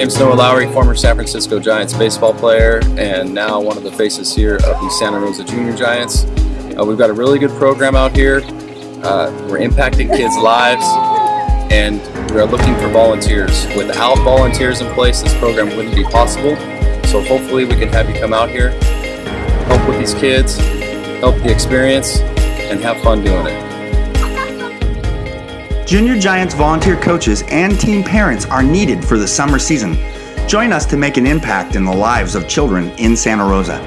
James Noah Lowry, former San Francisco Giants baseball player, and now one of the faces here of the Santa Rosa Junior Giants. Uh, we've got a really good program out here. Uh, we're impacting kids' lives, and we are looking for volunteers. Without volunteers in place, this program wouldn't be possible. So hopefully we can have you come out here, help with these kids, help the experience, and have fun doing it. Junior Giants volunteer coaches and team parents are needed for the summer season. Join us to make an impact in the lives of children in Santa Rosa.